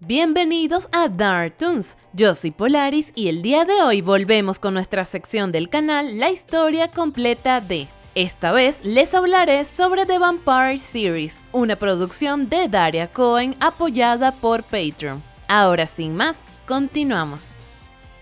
Bienvenidos a Dark Toons, yo soy Polaris y el día de hoy volvemos con nuestra sección del canal La historia completa de... Esta vez les hablaré sobre The Vampire Series, una producción de Daria Cohen apoyada por Patreon. Ahora sin más, continuamos.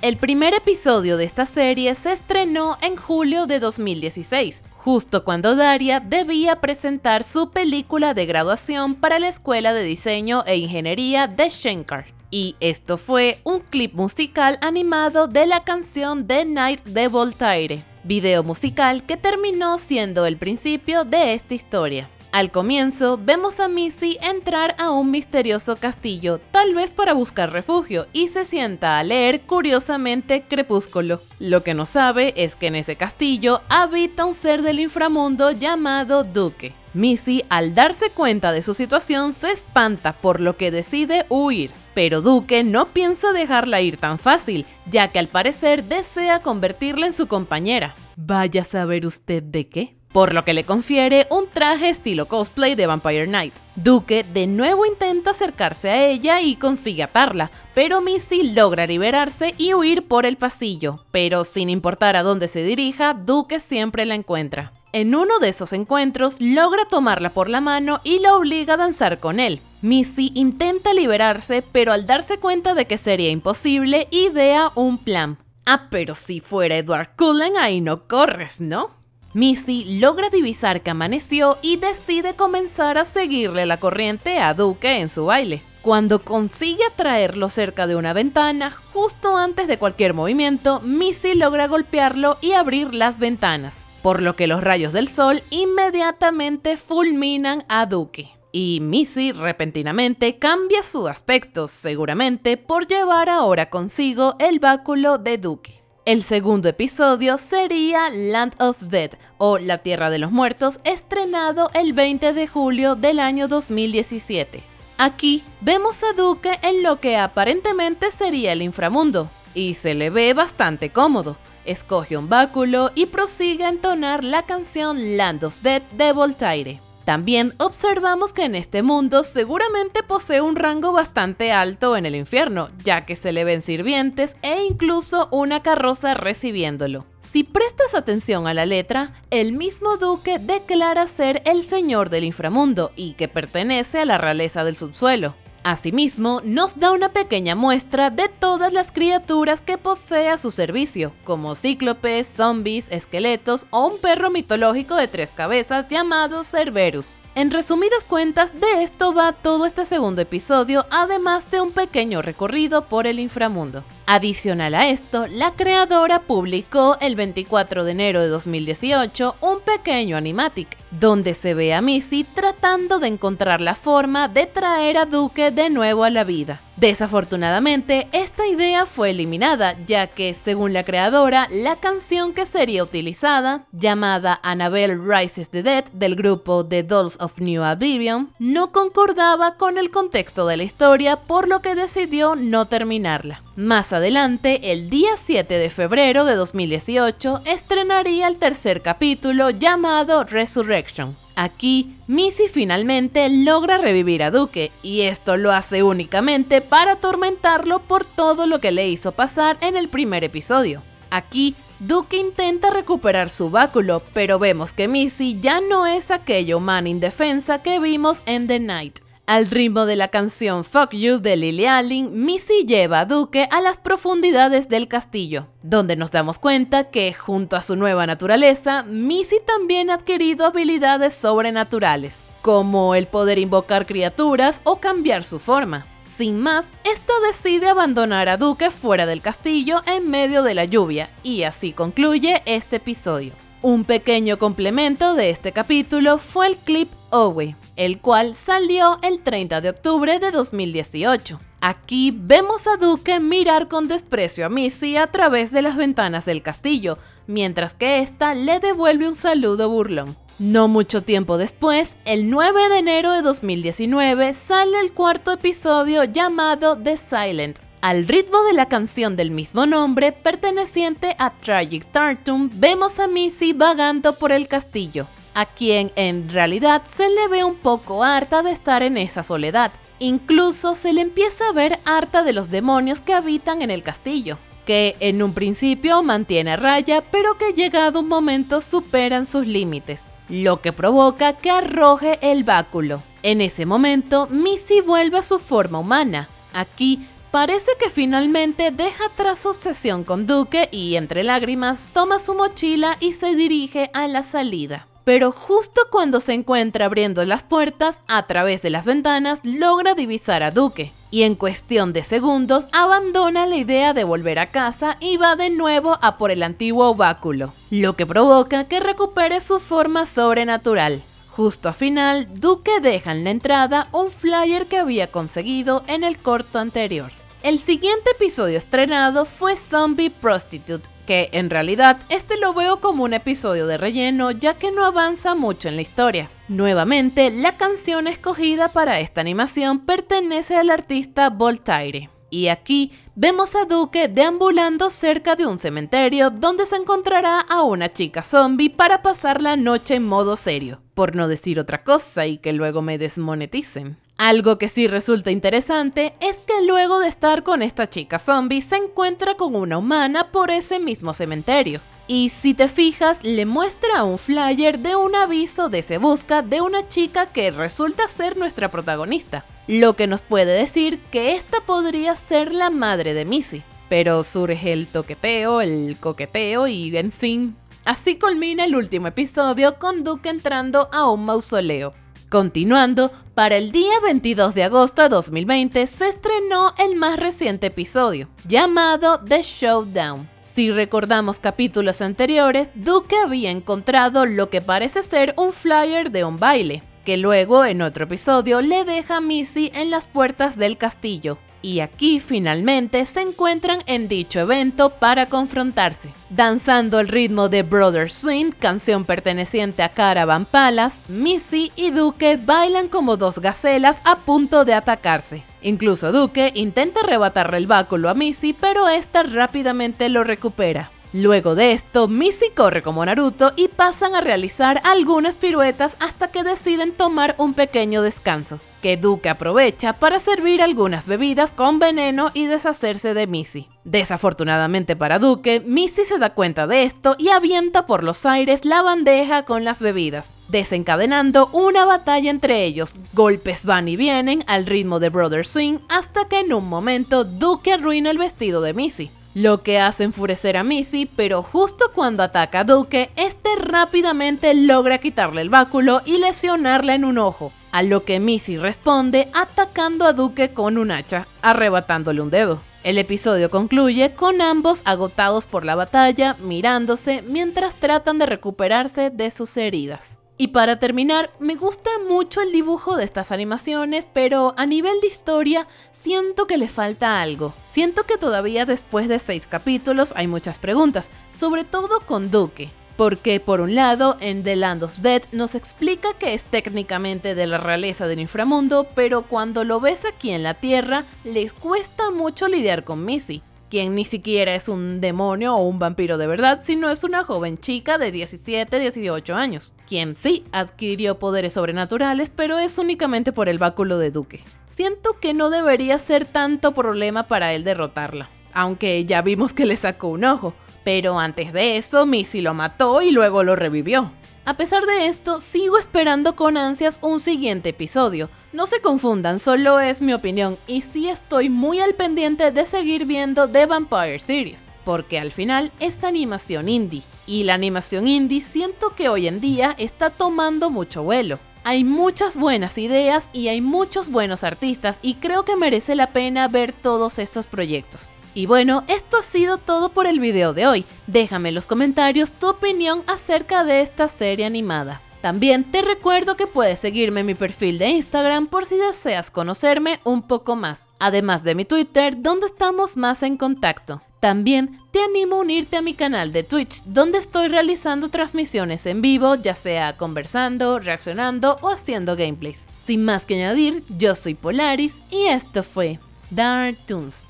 El primer episodio de esta serie se estrenó en julio de 2016, justo cuando Daria debía presentar su película de graduación para la Escuela de Diseño e Ingeniería de Shenkar. Y esto fue un clip musical animado de la canción The Night de Voltaire, video musical que terminó siendo el principio de esta historia. Al comienzo, vemos a Missy entrar a un misterioso castillo, tal vez para buscar refugio, y se sienta a leer curiosamente Crepúsculo. Lo que no sabe es que en ese castillo habita un ser del inframundo llamado Duque. Missy, al darse cuenta de su situación, se espanta por lo que decide huir. Pero Duque no piensa dejarla ir tan fácil, ya que al parecer desea convertirla en su compañera. Vaya a saber usted de qué por lo que le confiere un traje estilo cosplay de Vampire Knight. Duque de nuevo intenta acercarse a ella y consigue atarla, pero Missy logra liberarse y huir por el pasillo, pero sin importar a dónde se dirija, Duque siempre la encuentra. En uno de esos encuentros logra tomarla por la mano y la obliga a danzar con él. Missy intenta liberarse, pero al darse cuenta de que sería imposible, idea un plan. Ah, pero si fuera Edward Cullen ahí no corres, ¿no? Missy logra divisar que amaneció y decide comenzar a seguirle la corriente a Duque en su baile. Cuando consigue atraerlo cerca de una ventana, justo antes de cualquier movimiento, Missy logra golpearlo y abrir las ventanas, por lo que los rayos del sol inmediatamente fulminan a Duque. Y Missy repentinamente cambia su aspecto, seguramente por llevar ahora consigo el báculo de Duque. El segundo episodio sería Land of Dead o La Tierra de los Muertos, estrenado el 20 de julio del año 2017. Aquí vemos a Duque en lo que aparentemente sería el inframundo, y se le ve bastante cómodo. Escoge un báculo y prosigue a entonar la canción Land of Dead de Voltaire. También observamos que en este mundo seguramente posee un rango bastante alto en el infierno, ya que se le ven sirvientes e incluso una carroza recibiéndolo. Si prestas atención a la letra, el mismo duque declara ser el señor del inframundo y que pertenece a la realeza del subsuelo. Asimismo, nos da una pequeña muestra de todas las criaturas que posee a su servicio, como cíclopes, zombies, esqueletos o un perro mitológico de tres cabezas llamado Cerberus. En resumidas cuentas, de esto va todo este segundo episodio, además de un pequeño recorrido por el inframundo. Adicional a esto, la creadora publicó el 24 de enero de 2018 un pequeño animatic, donde se ve a Missy tratando de encontrar la forma de traer a Duque de nuevo a la vida. Desafortunadamente, esta idea fue eliminada, ya que, según la creadora, la canción que sería utilizada, llamada Annabelle Rises the Dead del grupo The Dolls of New Oblivion, no concordaba con el contexto de la historia, por lo que decidió no terminarla. Más adelante, el día 7 de febrero de 2018, estrenaría el tercer capítulo llamado Resurrection. Aquí, Missy finalmente logra revivir a Duque, y esto lo hace únicamente para atormentarlo por todo lo que le hizo pasar en el primer episodio. Aquí, Duque intenta recuperar su báculo, pero vemos que Missy ya no es aquella humana indefensa que vimos en The Night. Al ritmo de la canción Fuck You de Lily Allen, Missy lleva a Duque a las profundidades del castillo, donde nos damos cuenta que, junto a su nueva naturaleza, Missy también ha adquirido habilidades sobrenaturales, como el poder invocar criaturas o cambiar su forma. Sin más, esta decide abandonar a Duque fuera del castillo en medio de la lluvia, y así concluye este episodio. Un pequeño complemento de este capítulo fue el clip Owe, el cual salió el 30 de octubre de 2018. Aquí vemos a Duque mirar con desprecio a Missy a través de las ventanas del castillo, mientras que ésta le devuelve un saludo burlón. No mucho tiempo después, el 9 de enero de 2019, sale el cuarto episodio llamado The Silent, al ritmo de la canción del mismo nombre, perteneciente a Tragic Tartum, vemos a Missy vagando por el castillo, a quien en realidad se le ve un poco harta de estar en esa soledad. Incluso se le empieza a ver harta de los demonios que habitan en el castillo, que en un principio mantiene a raya, pero que llegado un momento superan sus límites, lo que provoca que arroje el báculo. En ese momento, Missy vuelve a su forma humana. Aquí Parece que finalmente deja atrás su obsesión con Duque y entre lágrimas toma su mochila y se dirige a la salida. Pero justo cuando se encuentra abriendo las puertas, a través de las ventanas logra divisar a Duque, y en cuestión de segundos abandona la idea de volver a casa y va de nuevo a por el antiguo báculo, lo que provoca que recupere su forma sobrenatural. Justo a final, Duque deja en la entrada un flyer que había conseguido en el corto anterior. El siguiente episodio estrenado fue Zombie Prostitute, que en realidad este lo veo como un episodio de relleno ya que no avanza mucho en la historia. Nuevamente, la canción escogida para esta animación pertenece al artista Voltaire. Y aquí vemos a Duque deambulando cerca de un cementerio donde se encontrará a una chica zombie para pasar la noche en modo serio, por no decir otra cosa y que luego me desmoneticen. Algo que sí resulta interesante es que luego de estar con esta chica zombie se encuentra con una humana por ese mismo cementerio. Y si te fijas, le muestra un flyer de un aviso de se busca de una chica que resulta ser nuestra protagonista, lo que nos puede decir que esta podría ser la madre de Missy. Pero surge el toqueteo, el coqueteo y en fin. Así culmina el último episodio con Duke entrando a un mausoleo. Continuando, para el día 22 de agosto de 2020 se estrenó el más reciente episodio, llamado The Showdown. Si recordamos capítulos anteriores, Duke había encontrado lo que parece ser un flyer de un baile, que luego en otro episodio le deja a Missy en las puertas del castillo, y aquí finalmente se encuentran en dicho evento para confrontarse. Danzando al ritmo de Brother Swing, canción perteneciente a Caravan Palace, Missy y Duque bailan como dos gacelas a punto de atacarse. Incluso Duque intenta arrebatarle el báculo a Missy, pero esta rápidamente lo recupera. Luego de esto, Missy corre como Naruto y pasan a realizar algunas piruetas hasta que deciden tomar un pequeño descanso, que Duke aprovecha para servir algunas bebidas con veneno y deshacerse de Missy. Desafortunadamente para Duque, Missy se da cuenta de esto y avienta por los aires la bandeja con las bebidas, desencadenando una batalla entre ellos. Golpes van y vienen al ritmo de Brother Swing hasta que en un momento Duque arruina el vestido de Missy lo que hace enfurecer a Missy, pero justo cuando ataca a Duque, este rápidamente logra quitarle el báculo y lesionarla en un ojo, a lo que Missy responde atacando a Duque con un hacha, arrebatándole un dedo. El episodio concluye con ambos agotados por la batalla, mirándose mientras tratan de recuperarse de sus heridas. Y para terminar, me gusta mucho el dibujo de estas animaciones, pero a nivel de historia siento que le falta algo. Siento que todavía después de seis capítulos hay muchas preguntas, sobre todo con Duque. Porque por un lado, en The Land of Dead nos explica que es técnicamente de la realeza del inframundo, pero cuando lo ves aquí en la Tierra, les cuesta mucho lidiar con Missy quien ni siquiera es un demonio o un vampiro de verdad, sino es una joven chica de 17, 18 años, quien sí adquirió poderes sobrenaturales, pero es únicamente por el báculo de Duque. Siento que no debería ser tanto problema para él derrotarla, aunque ya vimos que le sacó un ojo, pero antes de eso Missy lo mató y luego lo revivió. A pesar de esto, sigo esperando con ansias un siguiente episodio. No se confundan, solo es mi opinión y sí estoy muy al pendiente de seguir viendo The Vampire Series, porque al final es animación indie. Y la animación indie siento que hoy en día está tomando mucho vuelo. Hay muchas buenas ideas y hay muchos buenos artistas y creo que merece la pena ver todos estos proyectos. Y bueno, esto ha sido todo por el video de hoy. Déjame en los comentarios tu opinión acerca de esta serie animada. También te recuerdo que puedes seguirme en mi perfil de Instagram por si deseas conocerme un poco más, además de mi Twitter donde estamos más en contacto. También te animo a unirte a mi canal de Twitch donde estoy realizando transmisiones en vivo, ya sea conversando, reaccionando o haciendo gameplays. Sin más que añadir, yo soy Polaris y esto fue Dark Toons.